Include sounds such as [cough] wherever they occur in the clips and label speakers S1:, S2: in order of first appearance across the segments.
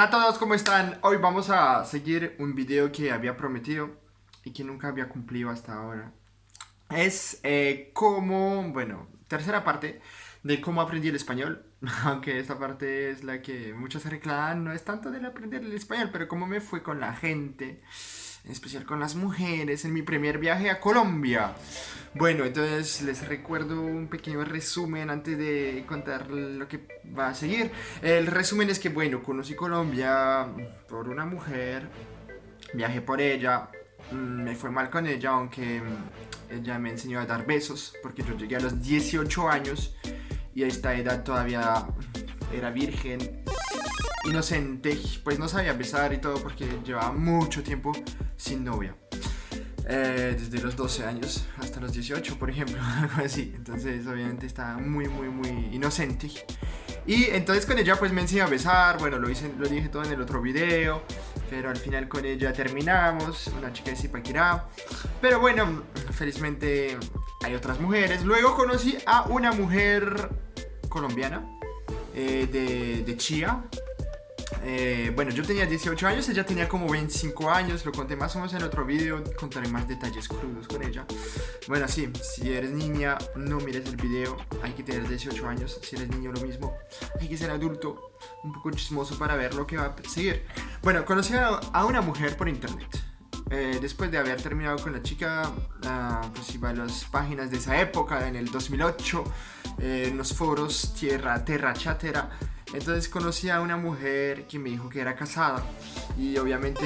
S1: Hola a todos, ¿cómo están? Hoy vamos a seguir un video que había prometido y que nunca había cumplido hasta ahora. Es eh, como, bueno, tercera parte de cómo aprendí el español. [laughs] Aunque esta parte es la que muchos reclaman, no es tanto de aprender el español, pero cómo me fue con la gente en especial con las mujeres, en mi primer viaje a Colombia. Bueno, entonces les recuerdo un pequeño resumen antes de contar lo que va a seguir. El resumen es que, bueno, conocí Colombia por una mujer, viajé por ella, mm, me fue mal con ella, aunque mm, ella me enseñó a dar besos, porque yo llegué a los 18 años y a esta edad todavía era virgen inocente, pues no sabía besar y todo porque llevaba mucho tiempo sin novia. Eh, desde los 12 años hasta los 18, por ejemplo, [laughs] algo así. Entonces, obviamente, estaba muy, muy, muy inocente. Y entonces con ella pues me enseñó a besar, bueno, lo, hice, lo dije todo en el otro video, pero al final con ella terminamos, una chica de Zipaquirá. Pero bueno, felizmente hay otras mujeres. Luego conocí a una mujer colombiana eh, de, de Chía, eh, bueno, yo tenía 18 años, ella tenía como 25 años, lo conté más o menos en otro video, contaré más detalles crudos con ella. Bueno, sí, si eres niña, no mires el video, hay que tener 18 años, si eres niño lo mismo, hay que ser adulto, un poco chismoso para ver lo que va a seguir. Bueno, conocí a una mujer por internet. Eh, después de haber terminado con la chica, uh, pues las páginas de esa época, en el 2008, eh, en los foros Tierra, Terra, Chatera, entonces conocí a una mujer que me dijo que era casada y obviamente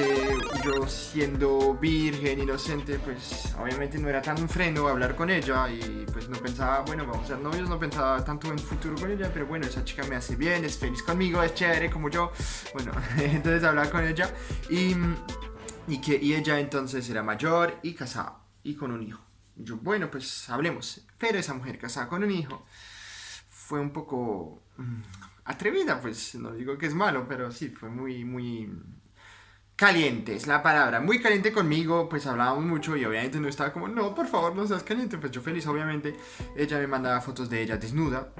S1: yo siendo virgen, inocente, pues obviamente no era tan un freno hablar con ella y pues no pensaba, bueno, vamos a ser novios, no pensaba tanto en futuro con ella, pero bueno, esa chica me hace bien, es feliz conmigo, es chévere como yo, bueno, [laughs] entonces hablaba con ella y, y que y ella entonces era mayor y casada y con un hijo. Yo, bueno, pues hablemos, pero esa mujer casada con un hijo fue un poco mm, atrevida, pues no digo que es malo, pero sí, fue muy, muy caliente, es la palabra, muy caliente conmigo, pues hablábamos mucho y obviamente no estaba como, no, por favor, no seas caliente, pues yo feliz, obviamente, ella me mandaba fotos de ella desnuda,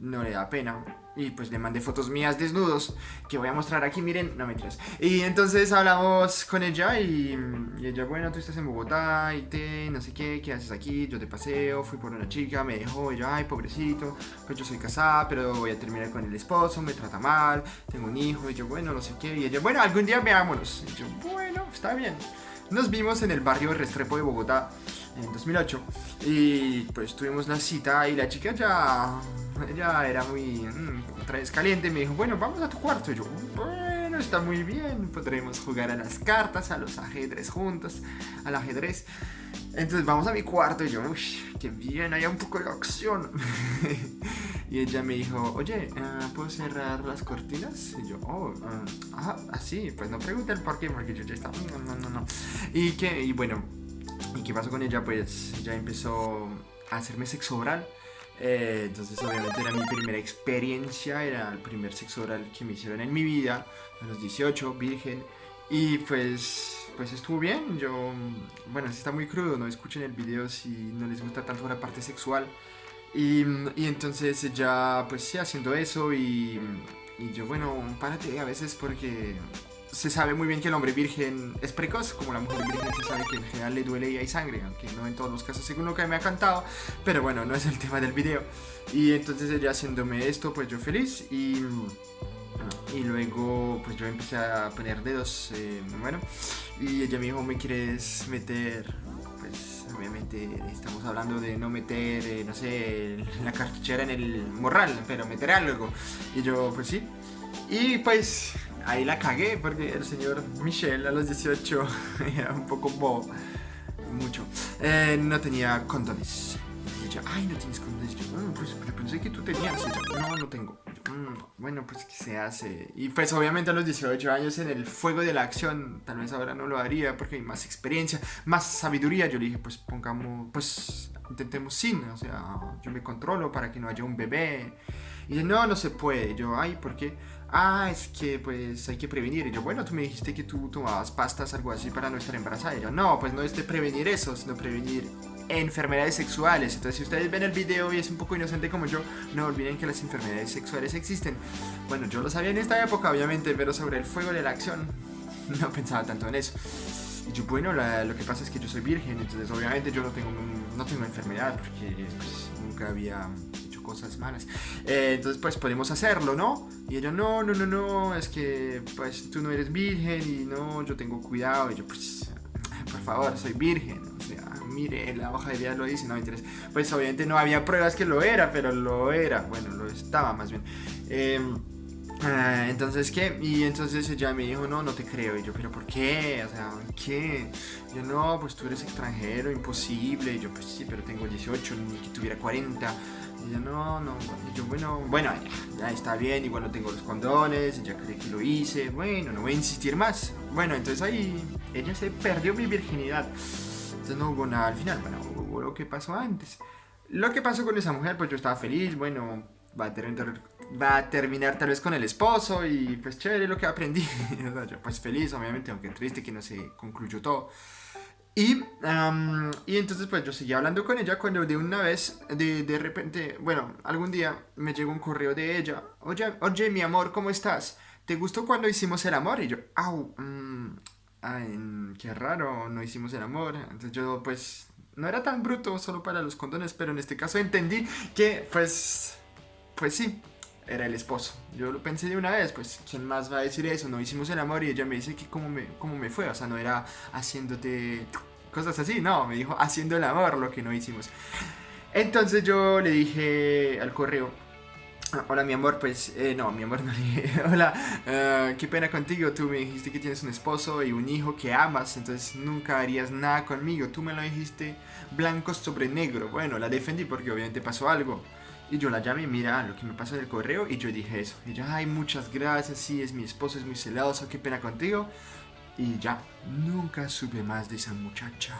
S1: no le da pena, y pues le mandé fotos mías desnudos Que voy a mostrar aquí, miren, no mentiras. Y entonces hablamos con ella y, ella, bueno, tú estás en Bogotá Y te, no sé qué, ¿qué haces aquí? Yo te paseo, fui por una chica, me dejó Y yo, ay, pobrecito, pues yo soy casada Pero voy a terminar con el esposo, me trata mal Tengo un hijo, y yo, bueno, no sé qué Y ella, bueno, algún día veámonos Y yo, bueno, está bien Nos vimos en el barrio Restrepo de Bogotá En 2008 Y pues tuvimos la cita y la chica ya [laughs] ella era muy mmm, caliente me dijo, bueno, vamos a tu cuarto. Y yo, bueno, está muy bien, podremos jugar a las cartas, a los ajedrez juntos, al ajedrez. Entonces vamos a mi cuarto y yo, uy, qué bien, hay un poco de acción. [laughs] y ella me dijo, oye, ah, ¿puedo cerrar las cortinas? Y yo, oh, ah, así, pues no pregunté el por qué, porque yo ya estaba, no, no, no, no. Y, que, y bueno, ¿y qué pasó con ella? Pues ya empezó a hacerme sexo oral. Eh, entonces obviamente era mi primera experiencia, era el primer sexo oral que me hicieron en mi vida, a los 18, virgen. Y pues, pues estuvo bien, yo, bueno, está muy crudo, no escuchen el video si no les gusta tanto la parte sexual. Y, y entonces ya, pues sí, haciendo eso y yo, bueno, párate a veces porque se sabe muy bien que el hombre virgen es precoz, como la mujer virgen se sabe que en general le duele y hay sangre, aunque no en todos los casos según lo que me ha cantado, pero bueno, no es el tema del video. Y entonces ella haciéndome esto, pues yo feliz y... Y luego pues yo empecé a poner dedos, eh, bueno, y ella me dijo, ¿me quieres meter? Pues obviamente estamos hablando de no meter, eh, no sé, la cartuchera en el morral, pero meter algo. Y yo, pues sí. Y pues ahí la cagué porque el señor Michel a los 18 [laughs] era un poco bobo, mucho. Eh, no tenía condones. Y yo, ay, no tienes condones. Yo, bueno, pues pensé que tú tenías. no, no tengo. Mm, bueno, pues ¿qué se hace? Y pues obviamente a los 18 años en el fuego de la acción, tal vez ahora no lo haría porque hay más experiencia, más sabiduría. Yo le dije, pues pongamos, pues intentemos sin, o sea, yo me controlo para que no haya un bebé. Y dice, no, no se puede. Yo, ay, ¿por qué? Ah, es que pues hay que prevenir. Y yo, bueno, tú me dijiste que tú tomabas pastas, algo así para no estar embarazada. Y yo, no, pues no es de prevenir eso, sino prevenir enfermedades sexuales. Entonces, si ustedes ven el video y es un poco inocente como yo, no olviden que las enfermedades sexuales existen. Bueno, yo lo sabía en esta época, obviamente, pero sobre el fuego de la acción [laughs] no pensaba tanto en eso. Y yo, bueno, lo que pasa es que yo soy virgen, entonces obviamente yo no tengo, no tengo enfermedad porque pues, nunca había cosas malas. Eh, entonces, pues podemos hacerlo, ¿no? Y ella, no, no, no, no, es que pues tú no eres virgen y no, yo tengo cuidado. Y yo, pues, por favor, soy virgen. O sea, mire, la hoja de vida lo dice, no me interesa. Pues obviamente no había pruebas que lo era, pero lo era. Bueno, lo estaba más bien. Eh, Ah, entonces, ¿qué? Y entonces ella me dijo, no, no te creo. Y yo, ¿pero por qué? O sea, ¿qué? yo, no, pues tú eres extranjero, imposible. Y yo, pues sí, pero tengo 18, ni que tuviera 40. Y yo, no, no. Y yo, bueno, bueno, ya, está bien, igual no tengo los condones, ella cree que lo hice. Bueno, no voy a insistir más. Bueno, entonces ahí ella se perdió mi virginidad. Entonces no hubo nada al final, bueno, hubo lo que pasó antes. Lo que pasó con esa mujer, pues yo estaba feliz, bueno, va a terminar va a terminar tal vez con el esposo y pues chévere lo que aprendí. [laughs] yo pues feliz, obviamente, aunque triste que no se concluyó todo. Y, y entonces pues yo seguía hablando con ella cuando de una vez, de, de, repente, bueno, algún día me llegó un correo de ella. Oye, oye, mi amor, ¿cómo estás? ¿Te gustó cuando hicimos el amor? Y yo, au, mmm, ay, qué raro, no hicimos el amor. Entonces yo pues no era tan bruto solo para los condones, pero en este caso entendí que pues, pues sí, era el esposo. Yo lo pensé de una vez, pues, ¿quién más va a decir eso? No hicimos el amor y ella me dice que cómo me, cómo me fue, o sea, no era haciéndote cosas así, no, me dijo haciendo el amor lo que no hicimos. Entonces yo le dije al correo, hola mi amor, pues, eh, no, mi amor [laughs] no le dije, hola, uh, qué pena contigo, tú me dijiste que tienes un esposo y un hijo que amas, entonces nunca harías nada conmigo, tú me lo dijiste blanco sobre negro, bueno, la defendí porque obviamente pasó algo. Y yo la llamé, mira lo que me pasó en el correo y yo dije eso. Y ella, ay, muchas gracias, sí, es mi esposo, es muy celoso, qué pena contigo. Y ya, nunca supe más de esa muchacha.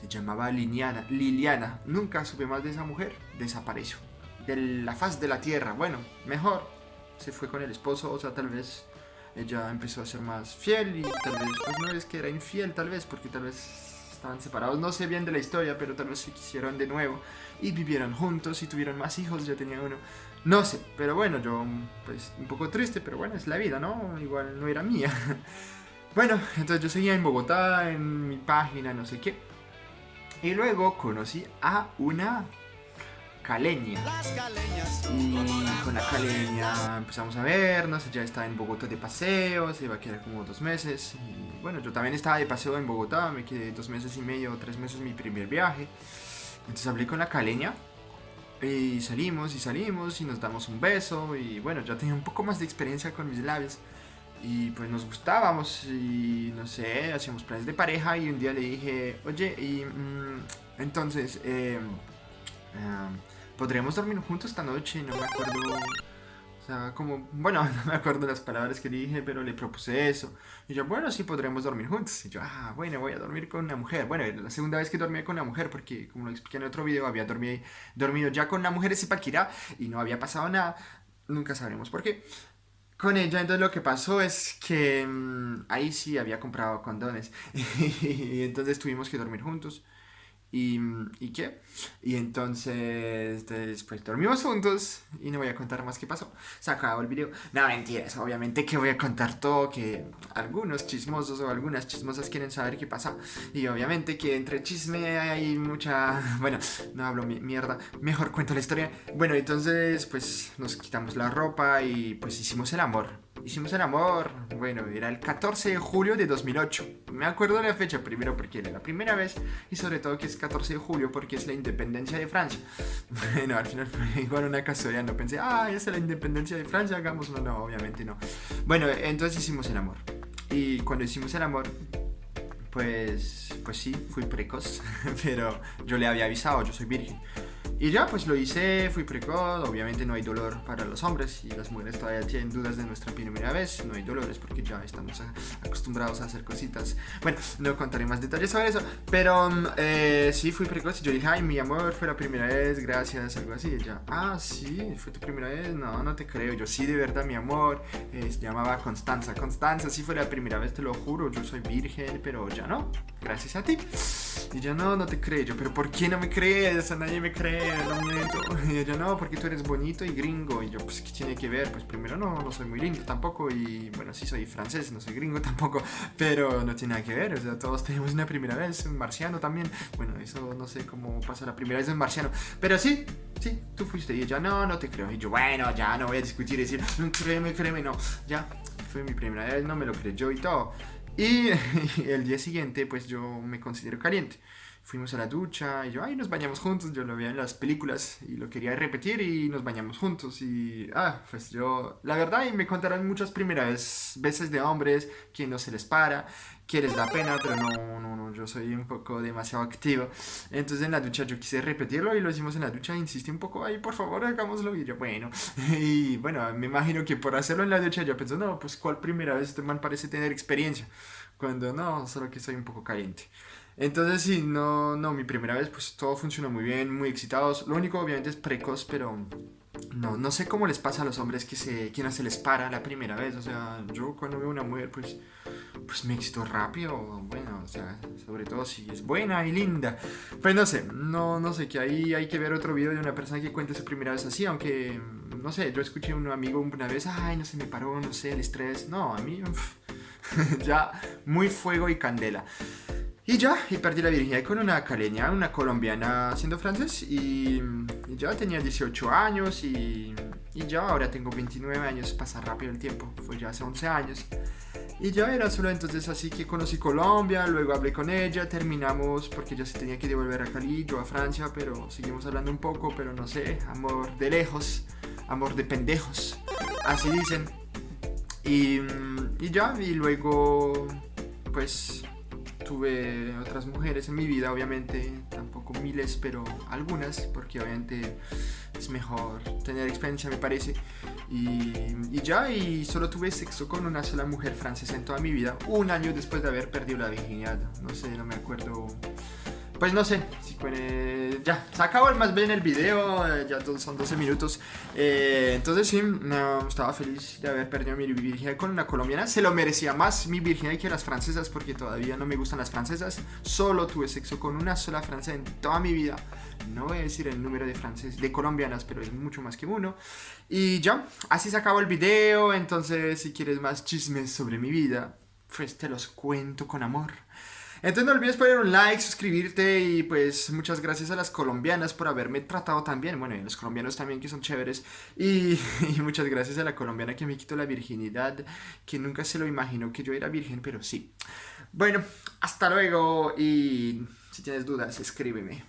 S1: Se llamaba Liliana, Liliana. Nunca supe más de esa mujer. Desapareció. De la faz de la tierra. Bueno, mejor. Se fue con el esposo, o sea, tal vez ella empezó a ser más fiel y tal vez, pues no es que era infiel, tal vez, porque tal vez estaban separados, no sé bien de la historia, pero tal vez se quisieron de nuevo y vivieron juntos y tuvieron más hijos, yo tenía uno. No sé, pero bueno, yo pues un poco triste, pero bueno, es la vida, ¿no? Igual no era mía. [laughs] bueno, entonces yo seguía en Bogotá, en mi página, no sé qué. Y luego conocí a una caleña. Y con la caleña empezamos a vernos, ella está en Bogotá de paseo, se iba a quedar como dos meses. Y bueno, yo también estaba de paseo en Bogotá, me quedé dos meses y medio, tres meses mi primer viaje. Entonces hablé con la caleña y salimos y salimos y nos damos un beso y bueno, ya tenía un poco más de experiencia con mis labios. Y pues nos gustábamos y no sé, hacíamos planes de pareja y un día le dije, oye, y mm, entonces, eh, podríamos dormir juntos esta noche, no me acuerdo. O sea, como, bueno, [laughs] no me acuerdo las palabras que dije, pero le propuse eso. Y yo, bueno, sí, podremos dormir juntos. Y yo, ah, bueno, voy a dormir con una mujer. Bueno, la segunda vez que dormía con una mujer, porque como lo expliqué en otro video, había dormido, dormido ya con una mujer de Zipaquirá y no había pasado nada. Nunca sabremos por qué. Con ella, entonces lo que pasó es que mm, ahí sí había comprado condones. [laughs] y entonces tuvimos que dormir juntos. ¿Y, ¿Y qué? Y entonces después dormimos juntos y no voy a contar más qué pasó. Se acabó el video. No, mentiras, obviamente que voy a contar todo, que algunos chismosos o algunas chismosas quieren saber qué pasa. Y obviamente que entre chisme hay mucha... [laughs] Bueno, no hablo mierda, mejor cuento la historia. Bueno, entonces pues nos quitamos la ropa y pues hicimos el amor. Hicimos el amor, bueno, era el 14 de julio de 2008. Me acuerdo de la fecha primero porque era la primera vez y sobre todo que es 14 de julio porque es la independencia de Francia. [laughs] Bueno, al final fue igual una casualidad, no pensé, ah, es la independencia de Francia, hagámoslo. No, obviamente no. Bueno, entonces hicimos el amor. Y cuando hicimos el amor, pues, pues sí, fui precoz, [laughs] pero yo le había avisado, yo soy virgen. Y ya, pues lo hice, fui precoz, obviamente no hay dolor para los hombres y las mujeres todavía tienen dudas de nuestra primera vez, no hay dolores porque ya estamos acostumbrados a hacer cositas. Bueno, no contaré más detalles sobre eso, pero mm, eh, sí fui precoz y yo dije, ay, mi amor, fue la primera vez, gracias, algo así. Y ella, ah, sí, fue tu primera vez, no, no te creo. Yo, sí, de verdad, mi amor, eh, se llamaba Constanza. Constanza, sí fue la primera vez, te lo juro, yo soy virgen, pero ya no. Gracias a ti. Y yo, no, no te creo. Yo, pero ¿por qué no me crees? A nadie me cree, no miento. [laughs] Y ella, no, porque tú eres bonito y gringo. Y yo, pues, ¿qué tiene que ver? Pues primero, no, no soy muy lindo tampoco. Y bueno, sí soy francés, no soy gringo [laughs] tampoco. Pero no tiene nada que ver. O sea, todos tenemos una primera vez, un marciano también. Bueno, eso no sé cómo pasa la primera vez en marciano. Pero sí, sí, tú fuiste. Y ella, no, no te creo. Y yo, bueno, ya no voy a discutir y decir, créeme, créeme, no. Ya, fue mi primera vez, no me lo creyó y todo. Y, [laughs] el día siguiente, pues yo me considero caliente. Fuimos a la ducha y yo, ay, nos bañamos juntos. Yo lo veía en las películas y lo quería repetir y nos bañamos juntos. Y, ah, pues yo, la verdad, y me contaron muchas primeras veces de hombres que no se les para, que les da pena, pero no, no, no, yo soy un poco demasiado activo. Entonces en la ducha yo quise repetirlo y lo hicimos en la ducha. Insistí un poco, ay, por favor, hagámoslo. Y yo, bueno, [laughs] y bueno, me imagino que por hacerlo en la ducha yo pensé, no, pues, ¿cuál primera vez este man parece tener experiencia? Cuando no, solo que soy un poco caliente. Entonces sí, no, no, mi primera vez pues todo funcionó muy bien, muy excitados. Lo único obviamente es precoz, pero no, no sé cómo les pasa a los hombres que, se, que no se les para la primera vez. O sea, yo cuando veo una mujer pues, pues me excito rápido. Bueno, o sea, sobre todo si es buena y linda. Pues no sé, no, no sé, que ahí hay que ver otro video de una persona que cuente su primera vez así. Aunque, no sé, yo escuché a un amigo una vez, ay, no se me paró, no sé, el estrés. No, a mí, [laughs] ya muy fuego y candela. Y ya, y perdí la virginidad con una caleña, una colombiana siendo francés y, ya tenía 18 años y, y, ya ahora tengo 29 años, pasa rápido el tiempo, fue ya hace 11 años. Y ya era solo entonces así que conocí Colombia, luego hablé con ella, terminamos porque ella se tenía que devolver a Cali, yo a Francia, pero seguimos hablando un poco, pero no sé, amor de lejos, amor de pendejos, así dicen. Y, y ya, y luego pues tuve otras mujeres en mi vida, obviamente, tampoco miles, pero algunas, porque obviamente es mejor tener experiencia, me parece. Y, y, ya, y solo tuve sexo con una sola mujer francesa en toda mi vida, un año después de haber perdido la virginidad. No sé, no me acuerdo pues no sé, si ya, se acabó más bien el video, eh, ya son 12 minutos. Eh, entonces sí, no, estaba feliz de haber perdido mi virginidad con una colombiana. Se lo merecía más mi virginidad que las francesas porque todavía no me gustan las francesas. Solo tuve sexo con una sola francesa en toda mi vida. No voy a decir el número de francesas, de colombianas, pero es mucho más que uno. Y ya, así se acabó el video. Entonces, si quieres más chismes sobre mi vida, pues te los cuento con amor. Entonces no olvides poner un like, suscribirte y pues muchas gracias a las colombianas por haberme tratado tan bien. Bueno, y a los colombianos también que son chéveres. [laughs] Y, muchas gracias a la colombiana que me quitó la virginidad, que nunca se lo imaginó que yo era virgen, pero sí. Bueno, hasta luego y si tienes dudas, escríbeme.